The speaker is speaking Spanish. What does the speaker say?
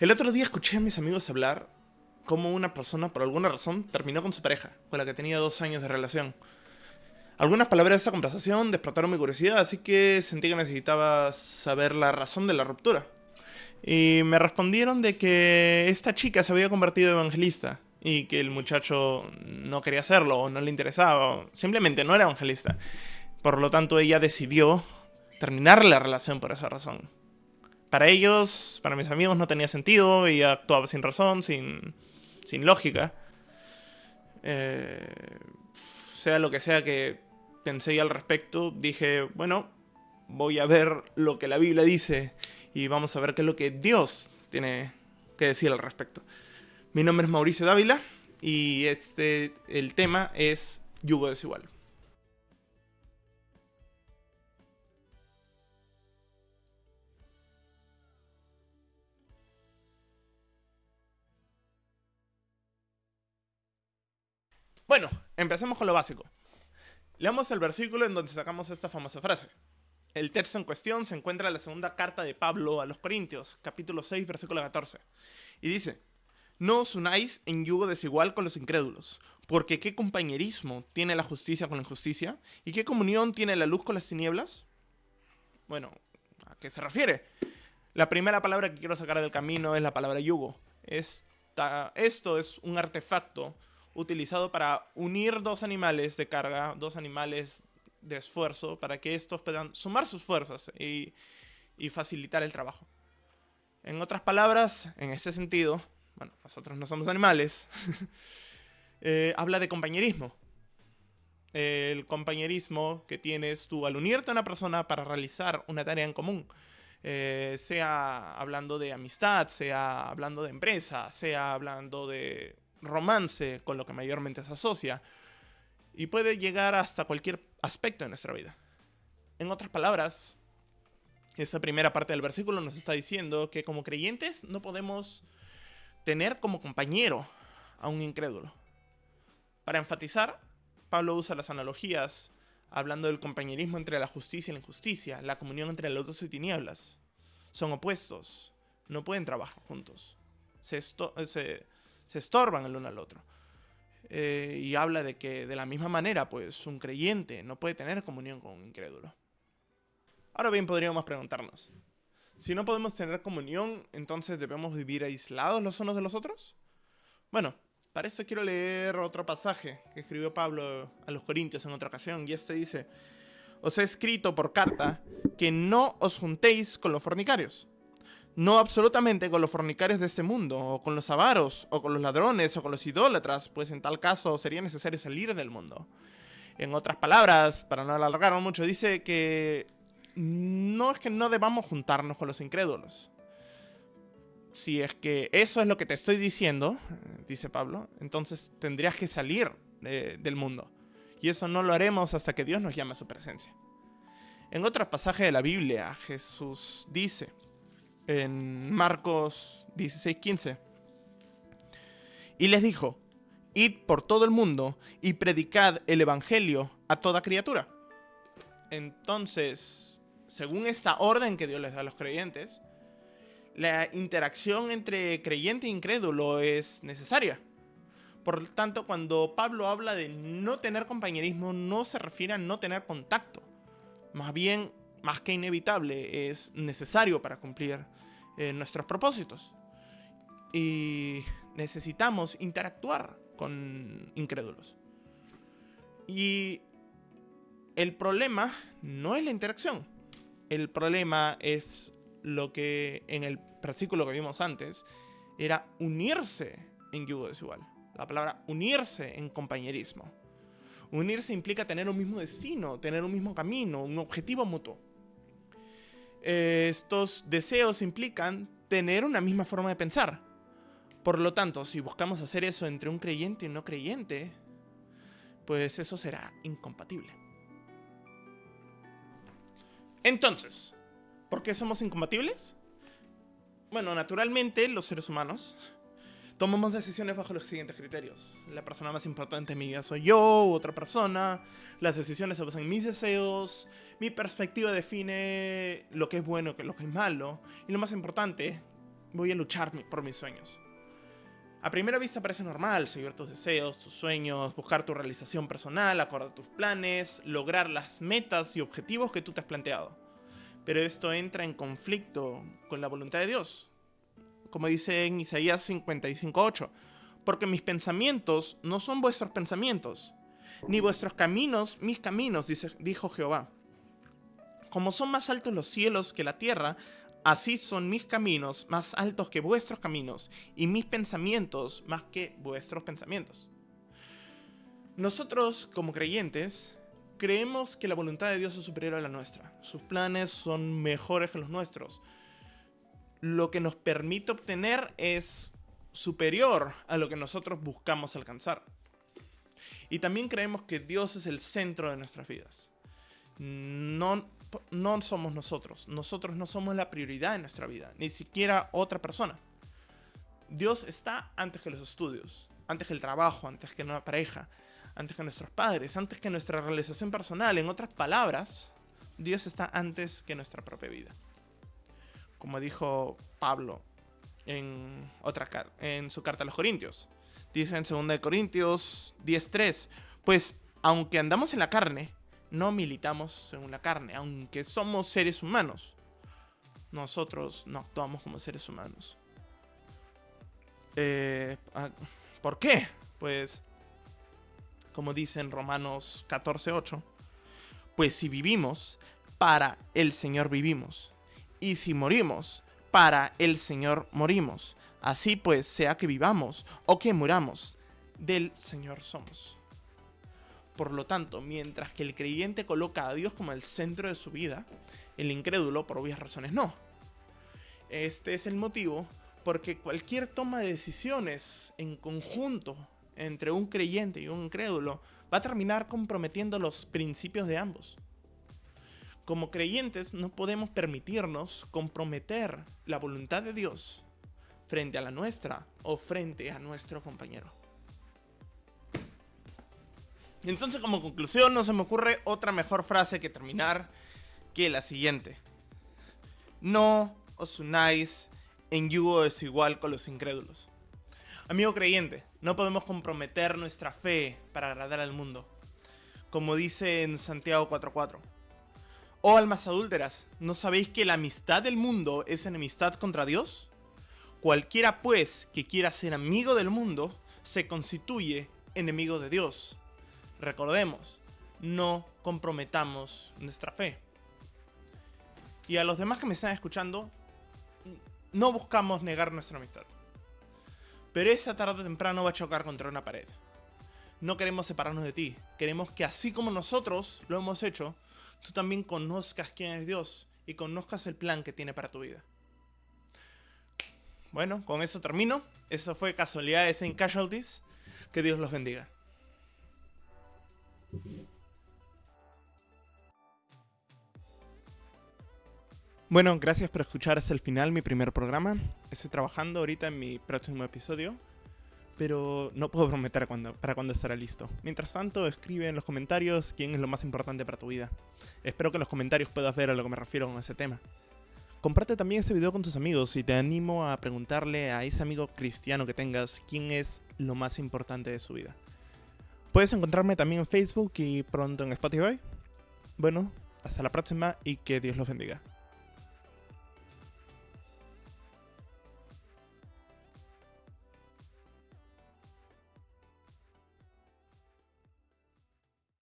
El otro día escuché a mis amigos hablar cómo una persona, por alguna razón, terminó con su pareja, con la que tenía dos años de relación. Algunas palabras de esta conversación despertaron mi curiosidad, así que sentí que necesitaba saber la razón de la ruptura. Y me respondieron de que esta chica se había convertido en evangelista y que el muchacho no quería hacerlo o no le interesaba, o simplemente no era evangelista. Por lo tanto, ella decidió terminar la relación por esa razón. Para ellos, para mis amigos, no tenía sentido y actuaba sin razón, sin, sin lógica. Eh, sea lo que sea que pensé al respecto, dije, bueno, voy a ver lo que la Biblia dice y vamos a ver qué es lo que Dios tiene que decir al respecto. Mi nombre es Mauricio Dávila y este, el tema es yugo desigual. Bueno, empecemos con lo básico. Leamos el versículo en donde sacamos esta famosa frase. El texto en cuestión se encuentra en la segunda carta de Pablo a los Corintios, capítulo 6, versículo 14. Y dice, No os unáis en yugo desigual con los incrédulos, porque ¿qué compañerismo tiene la justicia con la injusticia? ¿Y qué comunión tiene la luz con las tinieblas? Bueno, ¿a qué se refiere? La primera palabra que quiero sacar del camino es la palabra yugo. esto es un artefacto utilizado para unir dos animales de carga, dos animales de esfuerzo, para que estos puedan sumar sus fuerzas y, facilitar el trabajo. En otras palabras, en ese sentido, bueno, nosotros no somos animales, eh, habla de compañerismo. El compañerismo que tienes tú al unirte a una persona para realizar una tarea en común. Eh, sea hablando de amistad, sea hablando de empresa, sea hablando de romance con lo que mayormente se asocia y puede llegar hasta cualquier aspecto de nuestra vida. En otras palabras, esta primera parte del versículo nos está diciendo que como creyentes no podemos tener como compañero a un incrédulo. Para enfatizar, Pablo usa las analogías hablando del compañerismo entre la justicia y la injusticia, la comunión entre luz y tinieblas. Son opuestos, no pueden trabajar juntos. Se, se estorban el uno al otro. Eh, y habla de que de la misma manera, pues un creyente no puede tener comunión con un incrédulo. Ahora bien, podríamos preguntarnos, si no podemos tener comunión, entonces debemos vivir aislados los unos de los otros? Bueno, para eso quiero leer otro pasaje que escribió Pablo a los Corintios en otra ocasión, y este dice, os he escrito por carta que no os juntéis con los fornicarios no absolutamente con los fornicarios de este mundo, o con los avaros, o con los ladrones, o con los idólatras, pues en tal caso sería necesario salir del mundo. En otras palabras, para no alargarlo mucho, dice que no es que no debamos juntarnos con los incrédulos. Si es que eso es lo que te estoy diciendo, dice Pablo, entonces tendrías que salir del mundo. Y eso no lo haremos hasta que Dios nos llame a su presencia. En otro pasaje de la Biblia, Jesús dice, en Marcos 16:15. Y les dijo, id por todo el mundo y predicad el Evangelio a toda criatura. Entonces, según esta orden que Dios les da a los creyentes, la interacción entre creyente e incrédulo es necesaria. Por tanto, cuando Pablo habla de no tener compañerismo, no se refiere a no tener contacto. Más bien, más que inevitable, es necesario para cumplir eh, nuestros propósitos. Y necesitamos interactuar con incrédulos. Y el problema no es la interacción. El problema es lo que en el versículo que vimos antes era unirse en yugo desigual. La palabra unirse en compañerismo. Unirse implica tener un mismo destino, tener un mismo camino, un objetivo mutuo estos deseos implican tener una misma forma de pensar. Por lo tanto, si buscamos hacer eso entre un creyente y un no creyente, pues eso será incompatible. Entonces, ¿por qué somos incompatibles? Bueno, naturalmente los seres humanos tomamos decisiones bajo los siguientes criterios. La persona más importante en mi vida soy yo, otra persona. Las decisiones se basan en mis deseos. Mi perspectiva define lo que es bueno lo que es malo. Y lo más importante, voy a luchar por mis sueños. A primera vista parece normal seguir tus deseos, tus sueños, buscar tu realización personal, acordar tus planes, lograr las metas y objetivos que tú te has planteado. Pero esto entra en conflicto con la voluntad de Dios. Como dice en Isaías 55.8, porque mis pensamientos no son vuestros pensamientos, ni vuestros caminos mis caminos, dijo Jehová. Como son más altos los cielos que la tierra, Así son mis caminos más altos que vuestros caminos, y mis pensamientos más que vuestros pensamientos. Nosotros, como creyentes, creemos que la voluntad de Dios es superior a la nuestra. Sus planes son mejores que los nuestros. Lo que nos permite obtener es superior a lo que nosotros buscamos alcanzar. Y también creemos que Dios es el centro de nuestras vidas. No no somos nosotros. Nosotros no somos la prioridad en nuestra vida, ni siquiera otra persona. Dios está antes que los estudios, antes que el trabajo, antes que nuestra pareja, antes que nuestros padres, antes que nuestra realización personal. En otras palabras, Dios está antes que nuestra propia vida. Como dijo Pablo en, otra, en su carta a los Corintios. Dice en 2 Corintios 10.3, pues aunque andamos en la carne, no militamos según la carne, aunque somos seres humanos. Nosotros no actuamos como seres humanos. Eh, ah, ¿Por qué? Pues, como dice en Romanos 14:8, pues si vivimos, para el Señor vivimos. Y si morimos, para el Señor morimos. Así pues, sea que vivamos o que muramos, del Señor somos. Por lo tanto, mientras que el creyente coloca a Dios como el centro de su vida, el incrédulo, por obvias razones, no. Este es el motivo porque cualquier toma de decisiones en conjunto entre un creyente y un incrédulo va a terminar comprometiendo los principios de ambos. Como creyentes no podemos permitirnos comprometer la voluntad de Dios frente a la nuestra o frente a nuestro compañero. Entonces, como conclusión, no se me ocurre otra mejor frase que terminar que la siguiente. No os unáis en yugo desigual con los incrédulos. Amigo creyente, no podemos comprometer nuestra fe para agradar al mundo. Como dice en Santiago 4.4. Oh almas adúlteras, ¿no sabéis que la amistad del mundo es enemistad contra Dios? Cualquiera pues que quiera ser amigo del mundo, se constituye enemigo de Dios. Recordemos, no comprometamos nuestra fe. Y a los demás que me están escuchando, no buscamos negar nuestra amistad. Pero esa tarde o temprano va a chocar contra una pared. No queremos separarnos de ti. Queremos que así como nosotros lo hemos hecho, tú también conozcas quién es Dios y conozcas el plan que tiene para tu vida. Bueno, con eso termino. Eso fue Casualidades en Casualties. Que Dios los bendiga. Bueno, gracias por escuchar hasta el final mi primer programa. Estoy trabajando ahorita en mi próximo episodio, pero no puedo prometer para cuándo estará listo. Mientras tanto, escribe en los comentarios quién es lo más importante para tu vida. Espero que en los comentarios puedas ver a lo que me refiero con ese tema. Comparte también este video con tus amigos y te animo a preguntarle a ese amigo cristiano que tengas quién es lo más importante de su vida. Puedes encontrarme también en Facebook y pronto en Spotify. Bueno, hasta la próxima y que Dios los bendiga.